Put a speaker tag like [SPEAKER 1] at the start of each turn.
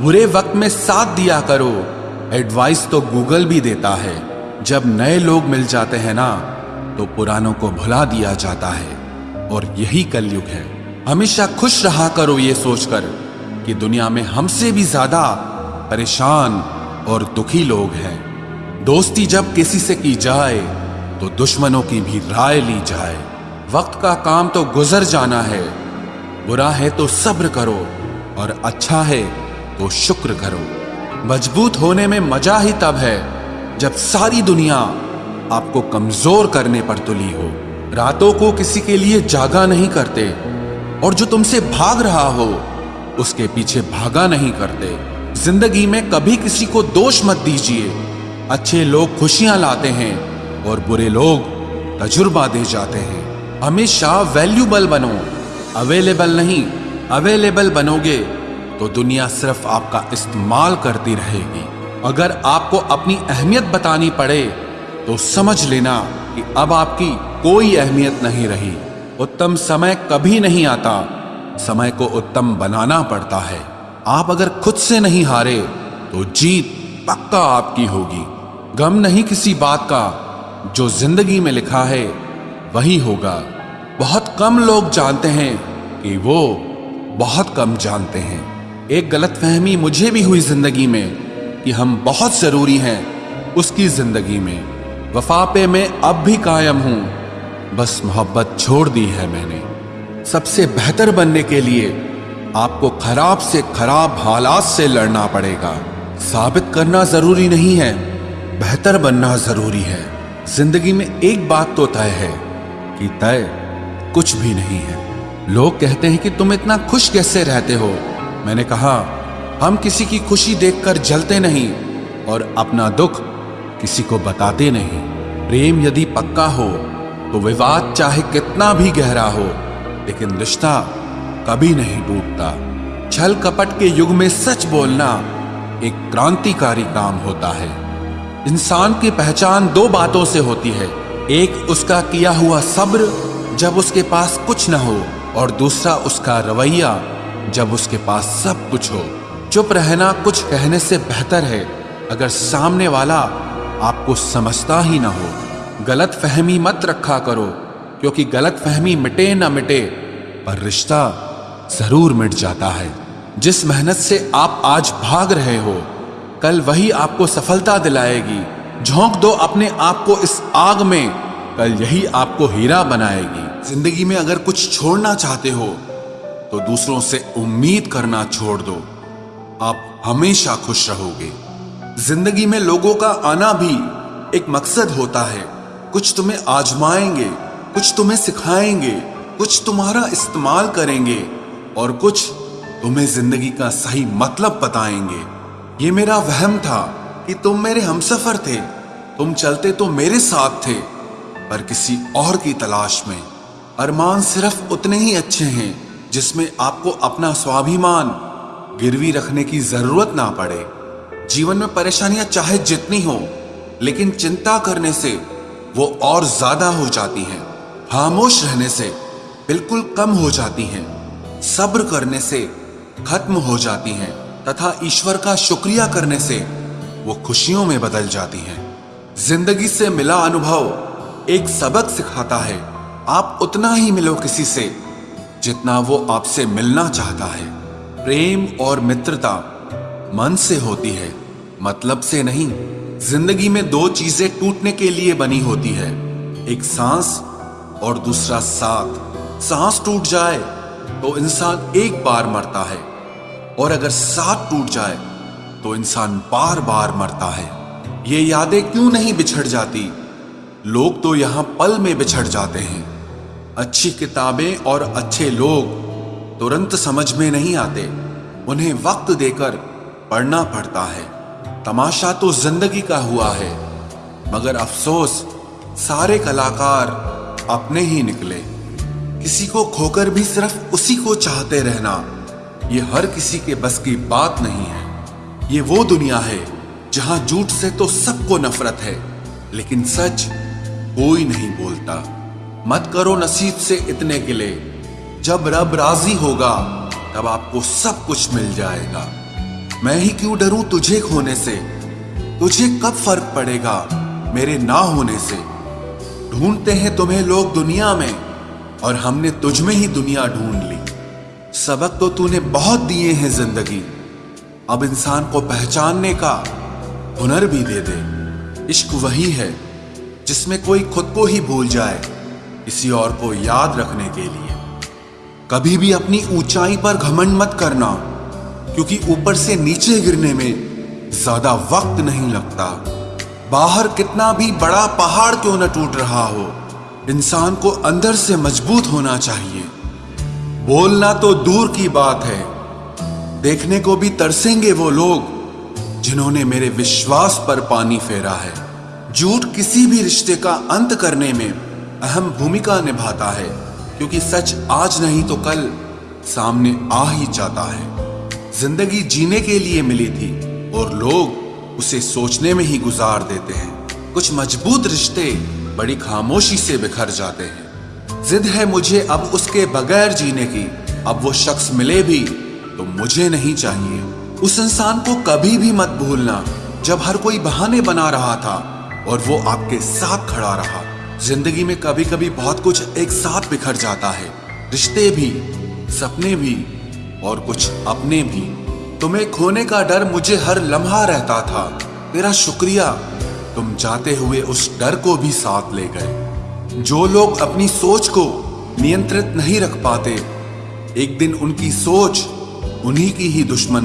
[SPEAKER 1] बुरे वक्त में साथ दिया करो। एडवाइस तो गूगल भी देता है। जब नए लोग मिल जाते हैं ना तो पुरानों को भुला दिया जाता है। और यही कलयुग है। हमेशा खुश रहा करो ये सोचकर कि दुनिया में हमसे भी ज़्यादा परेशान और दुखी लोग हैं। दोस्ती जब किसी से की जाए तो दुश्मनों की भी राय ली जाए। वक्त का काम तो गुजर जाना है। बुरा है तो सब्र करो। और अच्छा है तो शुक्र करो। मज़बूत होने में मज़ा ही तब है जब सारी दुनिया आपको कमज़ोर करने पर तुली हो। रातों को किसी के लिए जागा नहीं करते और जो तुमसे भाग रहा हो, उसके पीछे भागा नहीं करते। ज़िंदगी में कभी किसी को दोष मत दीजिए। अच्छे लोग खुशियाँ लाते हैं और बुरे लोग तजुर्बा दे जाते हैं। हमेशा वैल्यूबल बनो। अवेलेबल नहीं, अवेलेबल बनोगे। तो दुनिया सिर्फ़ आपका इस्तेमाल करती रहेगी। अगर आपको अपनी अहमियत बतानी पड़े तो समझ लेना कि अब आपकी कोई अहमियत नहीं रही। उत्तम समय कभी नहीं आता। समय को उत्तम बनाना पड़ता है। आप अगर खुद से नहीं हारे तो जीत पक्का आपकी होगी। गम नहीं किसी बात का। जो ज़िंदगी में लिखा है, वही होगा। बहुत कम लोग जानते हैं कि वो बहुत कम जानते हैं। एक गलत फहमी मुझे भी हुई ज़िंदगी में कि हम बहुत ज़रूरी हैं उसकी ज़िंदगी में। वफा पे मैं अब भी कायम हूँ। बस मोहब्बत छोड़ दी है मैंने। सबसे बेहतर बनने के लिए आपको खराब से खराब हालात से लड़ना पड़ेगा। साबित करना ज़रूरी नहीं है, बेहतर बनना ज़रूरी है। ज़िंदगी में एक बात तो तय है कि तय कुछ भी नहीं है। लोग कहते हैं कि तुम इतना खुश कैसे रहते हो? मैंने कहा, हम किसी की खुशी देखकर जलते नहीं और अपना दुख किसी को बताते नहीं। प्रेम यदि पक्का हो तो विवाद चाहे कितना भी गहरा हो, लेकिन रिश्ता कभी नहीं टूटता। छल कपट के युग में सच बोलना एक क्रांतिकारी काम होता है। इंसान की पहचान दो बातों से होती है। एक उसका किया हुआ सब्र, जब उसके पास कुछ न हो, और दूसरा उसका रवैया जब उसके पास सब कुछ हो। चुप रहना कुछ कहने से बेहतर है। अगर सामने वाला आपको समझता ही ना हो, गलत फहमी मत रखा करो, क्योंकि गलत फहमी मिटे ना मिटे, पर रिश्ता ज़रूर मिट जाता है। जिस मेहनत से आप आज भाग रहे हो, कल वही आपको सफलता दिलाएगी। झोंक दो अपने आप को इस आग में, कल यही आपको हीरा बनाएगी। ज़िंदगी में अगर कुछ छोड़ना चाहते हो तो दूसरों से उम्मीद करना छोड़ दो। आप हमेशा खुश रहोगे। ज़िंदगी में लोगों का आना भी एक मकसद होता है। कुछ तुम्हें आजमाएँगे, कुछ तुम्हें सिखाएँगे, कुछ तुम्हारा इस्तेमाल करेंगे और कुछ तुम्हें ज़िंदगी का सही मतलब बताएँगे। ये मेरा वहम था कि तुम मेरे हमसफर थे। तुम चलते तो मेरे साथ थे, पर किसी और की तलाश में। अरमान सिर्फ़ उतने ही अच्छे हैं। जिसमें आपको अपना स्वाभिमान गिरवी रखने की ज़रूरत ना पड़े। जीवन में परेशानियाँ चाहे जितनी हो, लेकिन चिंता करने से वो और ज़्यादा हो जाती हैं। खामोश रहने से बिल्कुल कम हो जाती हैं। सब्र करने से खत्म हो जाती हैं तथा ईश्वर का शुक्रिया करने से वो खुशियों में बदल जाती हैं। ज़िंदगी से मिला अनुभव एक सबक सिखाता है। आप उतना ही मिलो किसी से जितना वो आपसे मिलना चाहता है। प्रेम और मित्रता मन से होती है मतलब से नहीं। ज़िंदगी में दो चीज़ें टूटने के लिए बनी होती है। एक सांस और दूसरा साथ। सांस टूट जाए तो इंसान एक बार मरता है। और अगर साथ टूट जाए तो इंसान बार बार मरता है। ये यादें क्यों नहीं बिछड़ जाती? लोग तो यहाँ पल में बिछड़ जाते हैं। अच्छी किताबें और अच्छे लोग तुरंत समझ में नहीं आते। उन्हें वक्त देकर पढ़ना पड़ता है। तमाशा तो ज़िंदगी का हुआ है, मगर अफसोस, सारे कलाकार अपने ही निकले। किसी को खोकर भी सिर्फ़ उसी को चाहते रहना, ये हर किसी के बस की बात नहीं है। ये वो दुनिया है, जहाँ झूठ से तो सबको नफरत है, लेकिन सच कोई नहीं बोलता। मत करो नसीब से इतने गिले। जब रब राज़ी होगा, तब आपको सब कुछ मिल जाएगा। मैं ही क्यों डरूं तुझे खोने से? तुझे कब फ़र्क पड़ेगा मेरे ना होने से? ढूंढते हैं तुम्हें लोग दुनिया में, और हमने तुझ में ही दुनिया ढूंढ ली। सबक तो तूने बहुत दिए हैं ज़िंदगी। अब इंसान को पहचानने का हुनर भी दे दे। इश्क वही है, जिसमें कोई खुद को ही भूल जाए। किसी और को याद रखने के लिए। कभी भी अपनी ऊंचाई पर घमंड मत करना, क्योंकि ऊपर से नीचे गिरने में ज़्यादा वक्त नहीं लगता। बाहर कितना भी बड़ा पहाड़ क्यों न टूट रहा हो, इंसान को अंदर से मज़बूत होना चाहिए। बोलना तो दूर की बात है। देखने को भी तरसेंगे वो लोग, जिन्होंने मेरे विश्वास पर पानी फेरा है। झूठ किसी भी रिश्ते का अंत करने में अहम भूमिका निभाता है, क्योंकि सच आज नहीं तो कल सामने आ ही जाता है। ज़िंदगी जीने के लिए मिली थी, और लोग उसे सोचने में ही गुजार देते हैं। कुछ मज़बूत रिश्ते बड़ी खामोशी से बिखर जाते हैं। जिद है मुझे अब उसके बगैर जीने की, अब वो शख्स मिले भी तो मुझे नहीं चाहिए। उस इंसान को कभी भी मत भूलना, जब हर कोई बहाने बना रहा था, और वो आपके साथ खड़ा रहा। ज़िंदगी में कभी कभी बहुत कुछ एक साथ बिखर जाता है। रिश्ते भी, सपने भी और कुछ अपने भी। तुम्हें खोने का डर मुझे हर लम्हा रहता था। तेरा शुक्रिया। तुम जाते हुए उस डर को भी साथ ले गए। जो लोग अपनी सोच को नियंत्रित नहीं रख पाते, एक दिन उनकी सोच उन्हीं की ही दुश्मन